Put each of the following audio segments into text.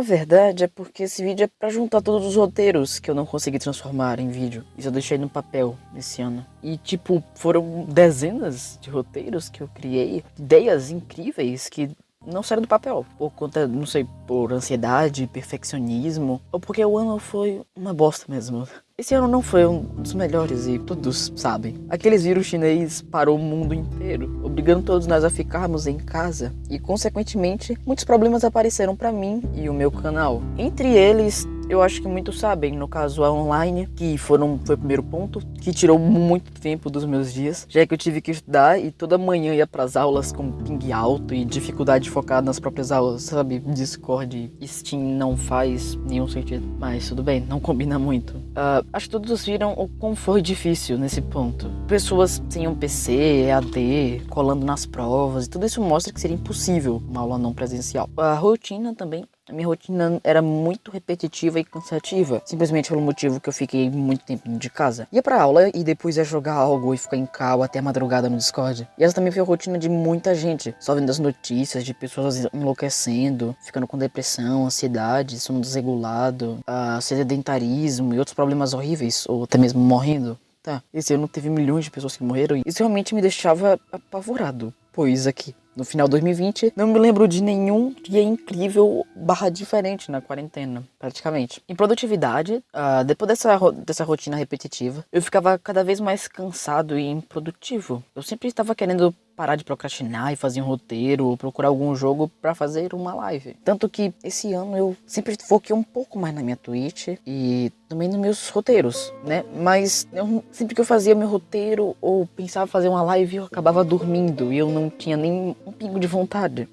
Na verdade, é porque esse vídeo é pra juntar todos os roteiros que eu não consegui transformar em vídeo. Isso eu deixei no papel esse ano. E, tipo, foram dezenas de roteiros que eu criei, ideias incríveis que não saíram do papel. Por conta, não sei, por ansiedade, perfeccionismo, ou porque o ano foi uma bosta mesmo. Esse ano não foi um dos melhores e todos sabem. Aqueles vírus chinês parou o mundo inteiro, obrigando todos nós a ficarmos em casa e, consequentemente, muitos problemas apareceram para mim e o meu canal. Entre eles, eu acho que muitos sabem, no caso a online, que foram, foi o primeiro ponto, que tirou muito tempo dos meus dias, já que eu tive que estudar e toda manhã ia pras aulas com ping alto e dificuldade de focar nas próprias aulas, sabe? Discord, Steam não faz nenhum sentido, mas tudo bem, não combina muito. Uh, acho que todos viram o quão foi difícil nesse ponto. Pessoas sem um PC, EAD, colando nas provas, e tudo isso mostra que seria impossível uma aula não presencial. A rotina também a minha rotina era muito repetitiva e cansativa, simplesmente pelo motivo que eu fiquei muito tempo de casa. Ia pra aula e depois ia jogar algo e ficar em cal até a madrugada no Discord. E essa também foi a rotina de muita gente, só vendo as notícias de pessoas enlouquecendo, ficando com depressão, ansiedade, sono desregulado, uh, sedentarismo e outros problemas horríveis, ou até mesmo morrendo. Tá, esse ano teve milhões de pessoas que morreram e isso realmente me deixava apavorado, pois aqui no final de 2020, não me lembro de nenhum dia incrível barra diferente na quarentena, praticamente. Em produtividade, uh, depois dessa, dessa rotina repetitiva, eu ficava cada vez mais cansado e improdutivo. Eu sempre estava querendo parar de procrastinar e fazer um roteiro ou procurar algum jogo para fazer uma live. Tanto que esse ano eu sempre foquei um pouco mais na minha Twitch e também nos meus roteiros, né? Mas eu, sempre que eu fazia meu roteiro ou pensava fazer uma live, eu acabava dormindo e eu não tinha nem um pingo de vontade.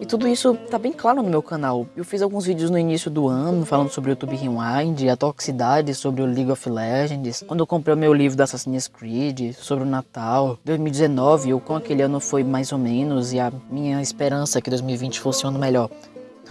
E tudo isso tá bem claro no meu canal. Eu fiz alguns vídeos no início do ano falando sobre o YouTube Rewind, a toxicidade sobre o League of Legends, quando eu comprei o meu livro da Assassin's Creed, sobre o Natal, 2019, o quão aquele ano foi mais ou menos e a minha esperança é que 2020 fosse um ano melhor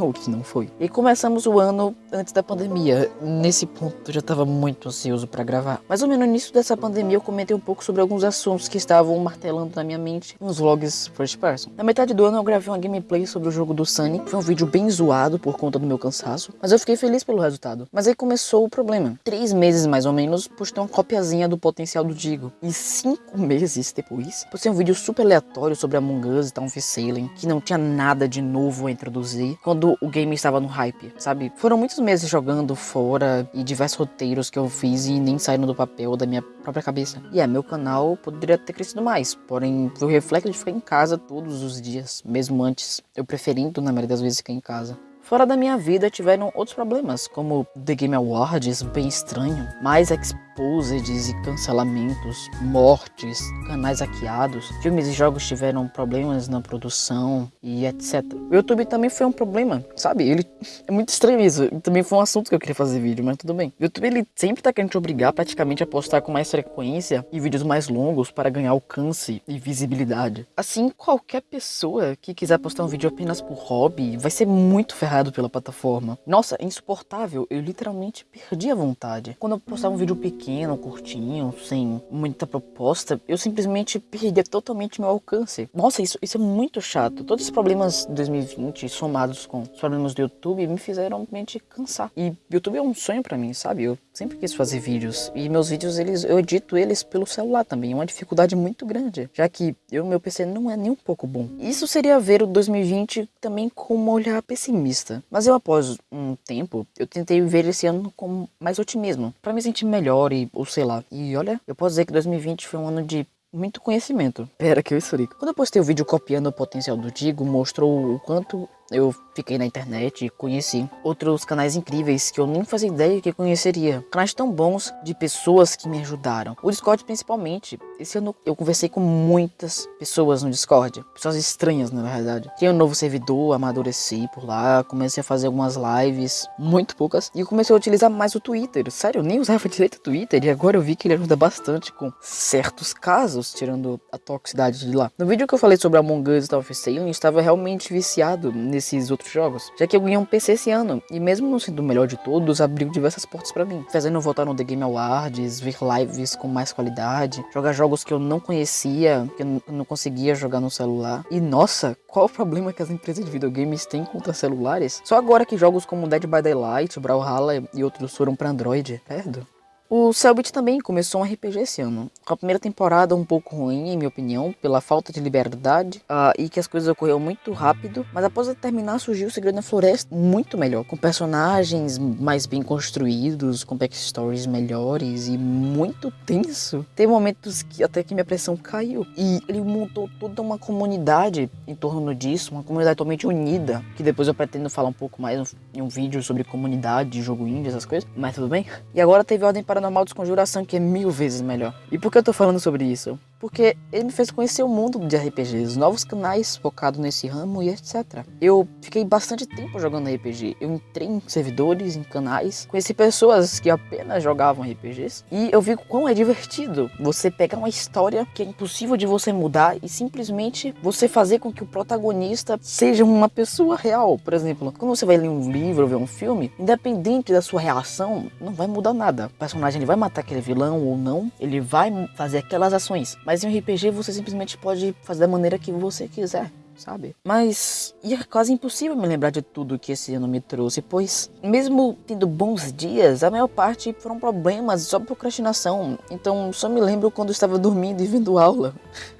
ou que não foi. E começamos o ano antes da pandemia. Nesse ponto eu já estava muito ansioso para gravar. Mas ou menos no início dessa pandemia eu comentei um pouco sobre alguns assuntos que estavam martelando na minha mente nos vlogs first person. Na metade do ano eu gravei uma gameplay sobre o jogo do Sonic. Foi um vídeo bem zoado por conta do meu cansaço, mas eu fiquei feliz pelo resultado. Mas aí começou o problema. Três meses mais ou menos, postei uma copiazinha do potencial do Digo. E cinco meses depois, postei um vídeo super aleatório sobre Among Us e Town Sailing, que não tinha nada de novo a introduzir. Quando o game estava no hype, sabe? Foram muitos meses jogando fora e diversos roteiros que eu fiz e nem saíram do papel da minha própria cabeça. E é, meu canal poderia ter crescido mais, porém o reflexo de ficar em casa todos os dias, mesmo antes, eu preferindo na maioria das vezes ficar em casa. Fora da minha vida tiveram outros problemas, como The Game Awards, bem estranho, mais exposeds e cancelamentos, mortes, canais hackeados, filmes e jogos tiveram problemas na produção e etc. O YouTube também foi um problema, sabe? Ele é muito estranho isso. Também foi um assunto que eu queria fazer vídeo, mas tudo bem. O YouTube ele sempre tá querendo te obrigar praticamente a postar com mais frequência e vídeos mais longos para ganhar alcance e visibilidade. Assim, qualquer pessoa que quiser postar um vídeo apenas por hobby vai ser muito ferrado pela plataforma. Nossa, é insuportável, eu literalmente perdi a vontade. Quando eu postava um vídeo pequeno, curtinho, sem muita proposta, eu simplesmente perdia totalmente meu alcance. Nossa, isso, isso é muito chato. Todos os problemas de 2020 somados com os problemas do YouTube me fizeram realmente cansar. E YouTube é um sonho para mim, sabe? Eu sempre quis fazer vídeos e meus vídeos eles eu edito eles pelo celular também, é uma dificuldade muito grande, já que eu meu PC não é nem um pouco bom. Isso seria ver o 2020 também com um olhar pessimista mas eu após um tempo, eu tentei ver esse ano com mais otimismo, para me sentir melhor e, ou sei lá. E olha, eu posso dizer que 2020 foi um ano de muito conhecimento. Pera que eu esfrico. Quando eu postei o vídeo copiando o potencial do Digo, mostrou o quanto eu fiquei na internet e conheci outros canais incríveis que eu nem fazia ideia que conheceria. Canais tão bons de pessoas que me ajudaram. O Discord principalmente. Esse ano eu conversei com muitas pessoas no Discord. Pessoas estranhas, na verdade. Tinha um novo servidor, amadureci por lá, comecei a fazer algumas lives, muito poucas. E eu comecei a utilizar mais o Twitter. Sério, eu nem usava direito o Twitter e agora eu vi que ele ajuda bastante com certos casos, tirando a toxicidade de lá. No vídeo que eu falei sobre Among Us e Tower eu estava realmente viciado nesses outros jogos, já que eu ganhei um PC esse ano, e mesmo não sendo o melhor de todos, abriu diversas portas para mim, fazendo voltar no The Game Awards, ver lives com mais qualidade, jogar jogos jogos que eu não conhecia, que eu não conseguia jogar no celular. E nossa, qual o problema que as empresas de videogames têm contra celulares? Só agora que jogos como Dead by Daylight, Brawlhalla e outros foram para Android, perdo. O Cellbit também começou um RPG esse ano. Com a primeira temporada um pouco ruim, em minha opinião, pela falta de liberdade uh, e que as coisas ocorreram muito rápido, mas após terminar surgiu o Segredo na Floresta muito melhor, com personagens mais bem construídos, com backstories melhores e muito tenso. Teve momentos que até que minha pressão caiu e ele montou toda uma comunidade em torno disso, uma comunidade totalmente unida, que depois eu pretendo falar um pouco mais em um vídeo sobre comunidade, jogo indie, essas coisas, mas tudo bem. E agora teve Ordem para Paranormal Desconjuração, que é mil vezes melhor. E por que eu tô falando sobre isso? Porque ele me fez conhecer o mundo de RPGs, novos canais focados nesse ramo e etc. Eu fiquei bastante tempo jogando RPG. Eu entrei em servidores, em canais, conheci pessoas que apenas jogavam RPGs e eu vi quão é divertido você pegar uma história que é impossível de você mudar e simplesmente você fazer com que o protagonista seja uma pessoa real. Por exemplo, quando você vai ler um livro ou ver um filme, independente da sua reação, não vai mudar nada. O personagem ele vai matar aquele vilão ou não, ele vai fazer aquelas ações mas em um RPG você simplesmente pode fazer da maneira que você quiser sabe? Mas é quase impossível me lembrar de tudo que esse ano me trouxe, pois mesmo tendo bons dias, a maior parte foram problemas, só procrastinação. Então só me lembro quando estava dormindo e vendo aula.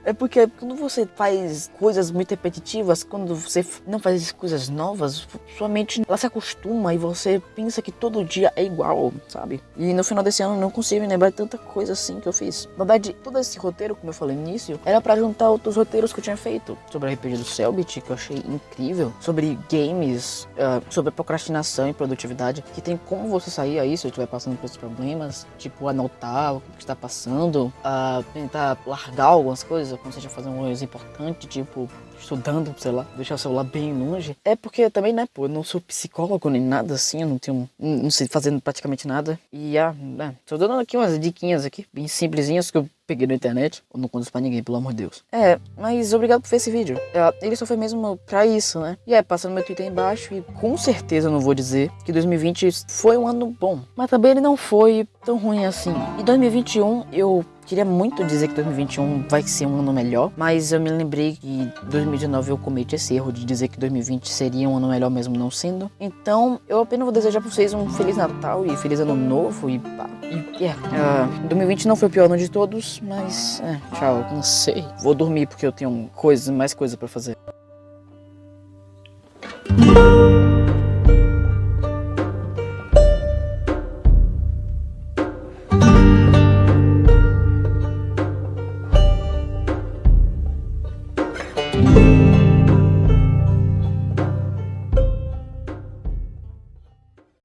É porque quando você faz coisas muito repetitivas, quando você não faz coisas novas, sua mente ela se acostuma e você pensa que todo dia é igual, sabe? E no final desse ano não consigo me lembrar de tanta coisa assim que eu fiz. Na verdade, todo esse roteiro, como eu falei no início, era para juntar outros roteiros que eu tinha feito sobre RPG do Selbit, que eu achei incrível, sobre games, uh, sobre procrastinação e produtividade, que tem como você sair aí se estiver passando por esses problemas, tipo anotar o que está passando, uh, tentar largar algumas coisas, quando você já fazer uma coisa importante, tipo estudando, sei lá, deixar o celular bem longe. É porque também, né, pô, eu não sou psicólogo nem nada assim, eu não tenho, não sei fazendo praticamente nada. E, ah, né, tô dando aqui umas diquinhas aqui, bem simplesinhas que eu peguei na internet. Eu não conto pra ninguém, pelo amor de Deus. É, mas obrigado por ver esse vídeo. É, ele só foi mesmo pra isso, né? E é, passando meu Twitter aí embaixo e com certeza eu não vou dizer que 2020 foi um ano bom. Mas também ele não foi tão ruim assim. E 2021 eu Queria muito dizer que 2021 vai ser um ano melhor, mas eu me lembrei que 2019 eu cometi esse erro de dizer que 2020 seria um ano melhor mesmo não sendo. Então, eu apenas vou desejar pra vocês um Feliz Natal e Feliz Ano Novo e pá. E, yeah. Uh, 2020 não foi o pior ano de todos, mas, é, tchau, não sei. Vou dormir porque eu tenho coisa, mais coisa para fazer.